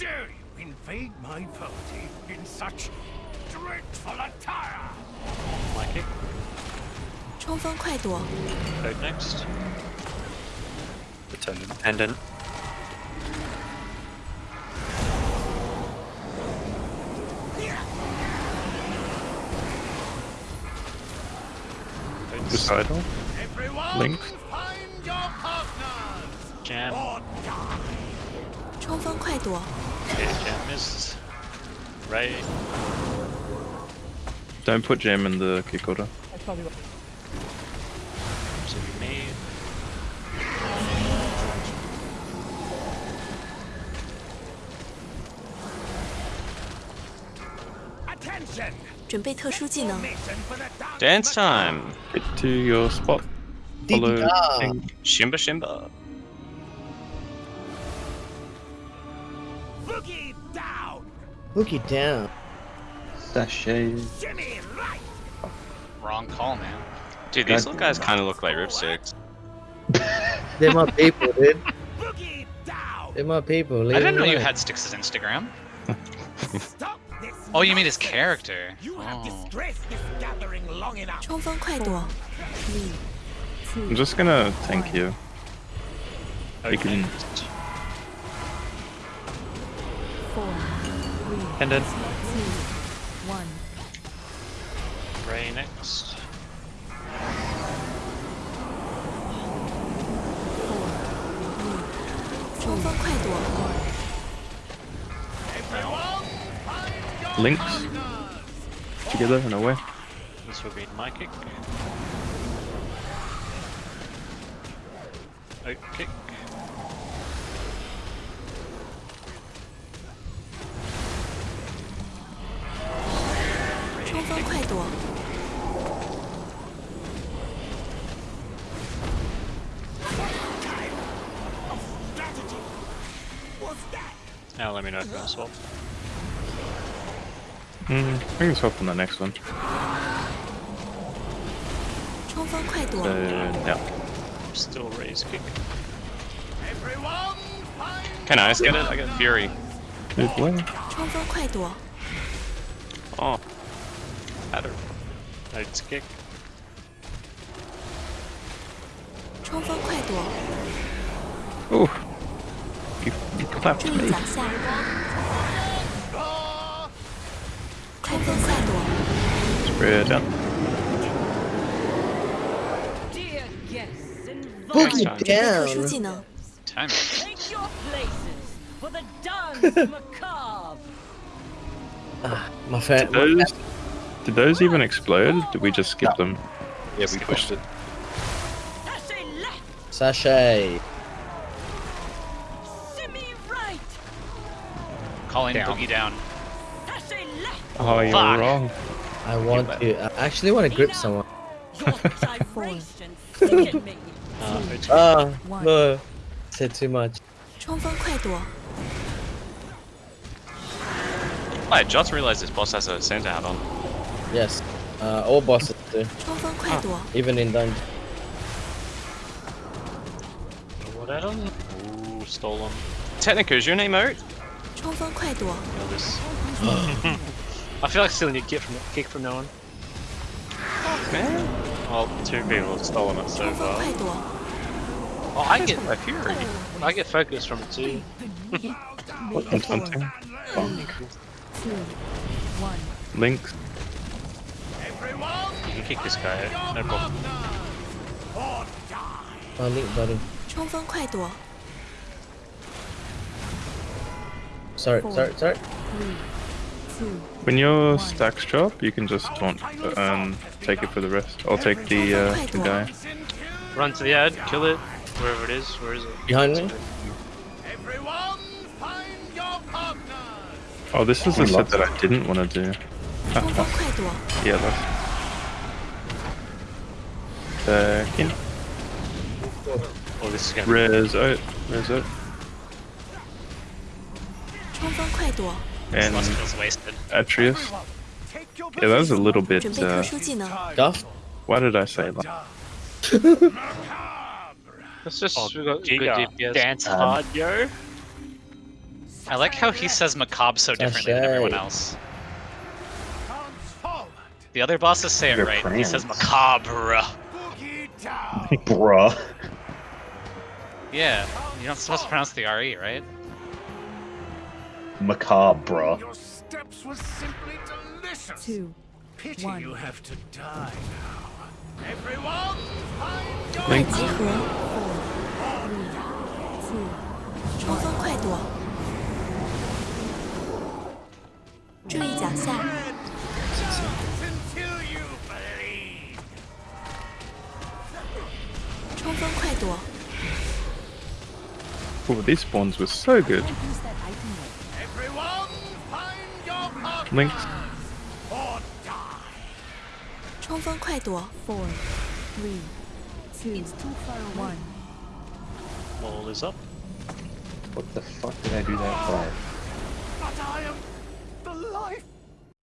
dare you invade my party in such dreadful attire? My kick. 冲锋快躲， Code next. Attendant. Pendant. Suicidal. Everyone, Link. find your partners! Jam. Or die! 冲锋快躲， Okay, jam missed. Ray. Don't put Jam in the kick order. So we made. Attention! 准备特殊技能， Mission for the dance, Dance time! Get to your spot. Follow DDR. thing. Shimba Shimba. Look it down. Sashay. Wrong call, man. Dude, these little guys kind of look like ripsticks. They're my people, dude. They're my people. I didn't know you had sticks as Instagram. oh, you mean his character? You have oh. this gathering long enough. I'm just gonna thank you. I can. Four. Pendant. One. Ray next. Links together and away. This will be my kick. Out kick. 冲锋 kick. 快躲， Strategy! What's that? Now let me know if you want to swap. Mm, I can swap on the next one. 冲锋快躲， Uh, yeah. Still raise kick. Everyone, find Can I get it? I got Fury. Move away. 冲锋快躲， Oh. Adder. Notes kick. 冲锋快躲， Oh. You, you clapped 注意 me. 脚下，冲锋快躲， Spread out. Dear guests, Boogie invite 准备特殊 down. 技能， Time. take your places for the dance macabre. Ah, my friend. Those, Did those even explode? Did we just skip no. them? Yeah, we pushed it. Sashay. Right. Calling down. boogie down. Oh, you're wrong. I want to. I actually want to grip someone. uh, uh, no. Said too much. I just realized this boss has a Santa hat on. Yes. Uh, all bosses do. Ah. Even in dungeon. What Ooh, stolen. Technica, is your name out? I feel like stealing a kick from kick from no one. Man. Well, oh, two people have stolen it so far. Oh, I get my fury. I get focus from it too. what? I'm Everyone, You can kick this guy out. No problem. or die! My link buddy. 冲锋快躲， Sorry, sorry, sorry. When your stacks drop, you can just taunt and take it for the rest. I'll take the, uh, the guy. Run to the ad, kill it, wherever it is. Where is it? Behind me. Everyone, find your partners! Oh, this is the set that I didn't want to do. 冲锋快躲， Yeah, that's. second. Oh, this is gonna Res out. Res out. And Atreus. Yeah, that was a little bit. Uh, tough. Why did I say that? That's just oh, good DPS. dance um, audio. I like how he says macabre so differently than everyone else. The other bosses say it right. He says macabre. Bruh. Yeah, you're not supposed to pronounce the RE, right? Macabre. Your steps were simply delicious. Two. Pity one. you have to die now. Everyone, find your Thanks. Four, three, two, door. Oh, these spawns were so good. Everyone find your partner. It's too far one. All is up. What the fuck did I do that for? But I am the life